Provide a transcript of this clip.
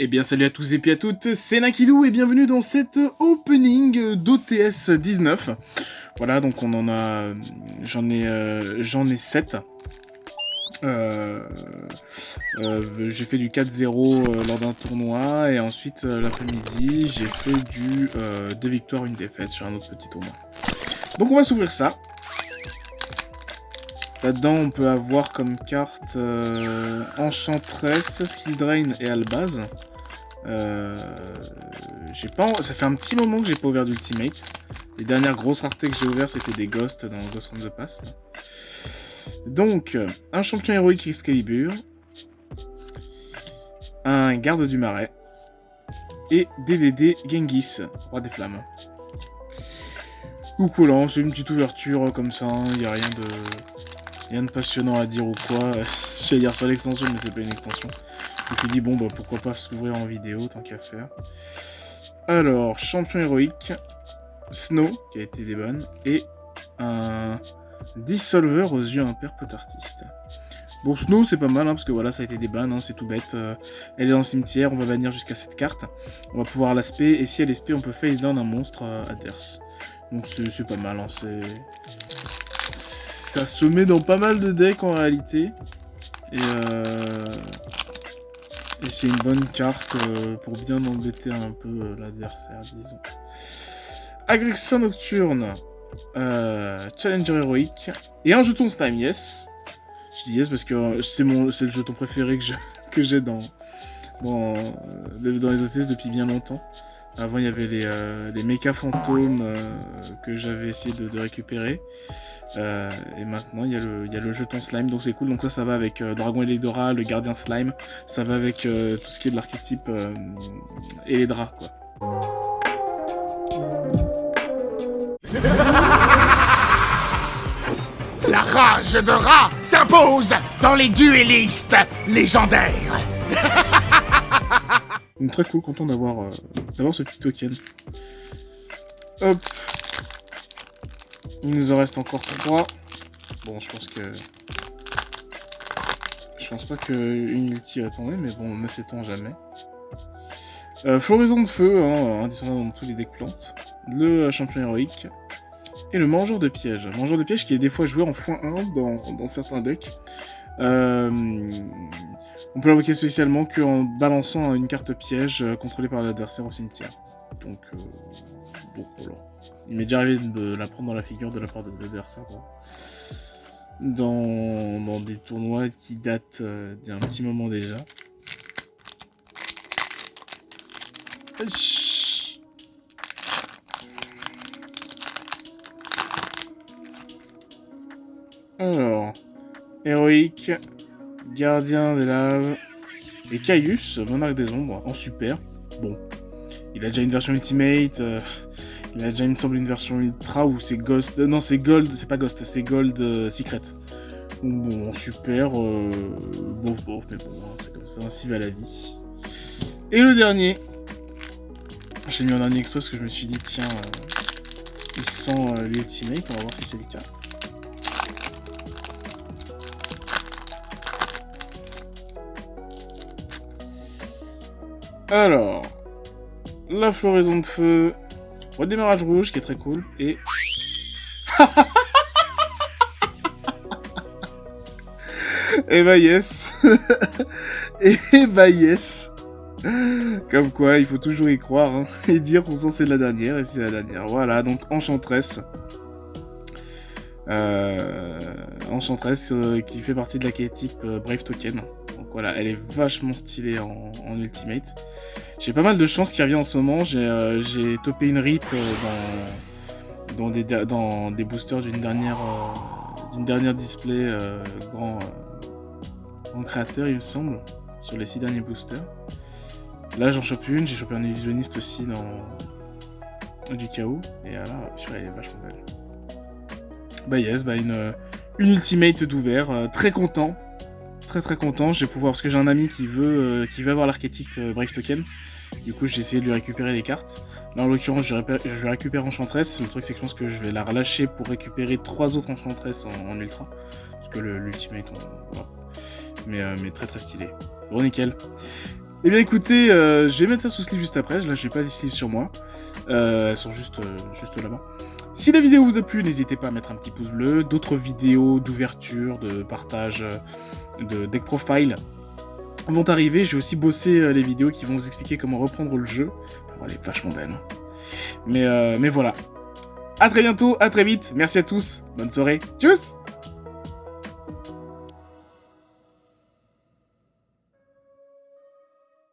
Eh bien salut à tous et puis à toutes, c'est Nakidou et bienvenue dans cette opening d'OTS 19. Voilà, donc on en a... j'en ai, euh, j'en ai 7. Euh, euh, j'ai fait du 4-0 lors d'un tournoi et ensuite l'après-midi j'ai fait du 2 victoires, une défaite sur un autre petit tournoi. Donc on va s'ouvrir ça. Là-dedans, on peut avoir comme carte euh, Enchantress, Skill Drain et Albaz. Euh, pas... Ça fait un petit moment que j'ai pas ouvert d'Ultimate. Les dernières grosses raretés que j'ai ouvertes, c'était des Ghosts dans Ghost from the Past. Donc, un champion héroïque Excalibur. Un garde du marais. Et DDD Genghis, roi des flammes. Ou collant, c'est une petite ouverture comme ça, il n'y a rien de... Rien de passionnant à dire ou quoi. J'allais dire sur l'extension, mais c'est pas une extension. Je me suis dit, bon, bah pourquoi pas s'ouvrir en vidéo, tant qu'à faire. Alors, champion héroïque, Snow, qui a été des bonnes, et un dissolver aux yeux impairs peu artiste. Bon, Snow, c'est pas mal, hein, parce que voilà, ça a été des hein, c'est tout bête. Euh, elle est dans le cimetière, on va bannir jusqu'à cette carte. On va pouvoir l'aspect, et si elle est on peut face down un monstre euh, adverse. Donc c'est pas mal, hein, c'est ça se met dans pas mal de decks en réalité. Et, euh, c'est une bonne carte euh, pour bien embêter un peu euh, l'adversaire, disons. Agrexon Nocturne, Challenger héroïque, et un jeton Slime, yes. Je dis yes parce que c'est le jeton préféré que j'ai dans, dans, dans les OTS depuis bien longtemps. Avant, il y avait les, les méca fantômes que j'avais essayé de, récupérer. Euh, et maintenant, il y, a le, y, a le jeton slime, donc c'est cool. Donc ça, ça va avec euh, Dragon Elecdora, le gardien slime. Ça va avec euh, tout ce qui est de l'archétype et les quoi. La rage de rat s'impose dans les duellistes légendaires. Très cool, content d'avoir d'avoir ce petit token. Hop. Il nous en reste encore 3. Bon, je pense que... Je pense pas qu'une ulti attendait, mais bon, ne sait-on jamais. Euh, floraison de feu, hein, indispensable dans tous les decks plantes. Le champion héroïque. Et le mangeur de pièges. Mangeur de pièges qui est des fois joué en x1 dans, certains decks. Euh, on peut l'invoquer spécialement qu'en balançant une carte piège euh, contrôlée par l'adversaire au cimetière. Donc, donc voilà. Il m'est déjà arrivé de la prendre dans la figure de la part de l'adversaire. Dans, dans des tournois qui datent euh, d'un petit moment déjà. Alors, héroïque, gardien des laves, et Caius, monarque des ombres, en super. Bon, il a déjà une version ultimate, euh, il a déjà, il me semble, une version ultra où c'est Ghost... Euh, non, c'est Gold, c'est pas Ghost, c'est Gold euh, Secret. Bon, super, euh, bof, bof, mais bon, hein, c'est comme ça, ainsi va la vie. Et le dernier, j'ai mis en dernier extra parce que je me suis dit, tiens, il sent l'ultimate, on va voir si c'est le cas. Alors, la floraison de feu, Redémarrage rouge, qui est très cool. Et... et bah yes Et bah yes Comme quoi, il faut toujours y croire, hein, et dire qu'on sent c'est la dernière, et c'est la dernière. Voilà, donc Enchantress. Euh, Enchantress euh, qui fait partie de la type euh, Brave Token. Voilà, elle est vachement stylée en, Ultimate. J'ai pas mal de chance qui revient en ce moment. J'ai euh, topé une rite dans, des, dans des boosters d'une dernière, d'une dernière display grand, créateur, il me semble, sur les six derniers boosters. Là, j'en chope une. J'ai chopé un illusionniste aussi dans du chaos. Et là, elle est vachement belle. Bah yes, bah une, une ultimate d'ouvert, euh, très content, très très content, je vais pouvoir, parce que j'ai un ami qui veut, euh, qui veut avoir l'archétype euh, Brave Token, du coup j'ai essayé de lui récupérer des cartes, là en l'occurrence je, vais récupérer Enchantress, le truc c'est que je pense que je vais la relâcher pour récupérer trois autres Enchantress en, ultra, parce que l'ultimate, on... voilà. mais, mais très très stylé, bon nickel. Eh bien écoutez, euh, je vais mettre ça sous sleeve juste après. Là, j'ai pas les sleeves sur moi. Euh, elles sont juste, euh, juste là-bas. Si la vidéo vous a plu, n'hésitez pas à mettre un petit pouce bleu. D'autres vidéos d'ouverture, de partage, de deck profile vont arriver. J'ai aussi bossé euh, les vidéos qui vont vous expliquer comment reprendre le jeu. Bon, elle est vachement belle. hein. Mais, euh, mais voilà. À très bientôt, à très vite. Merci à tous. Bonne soirée. Tchuss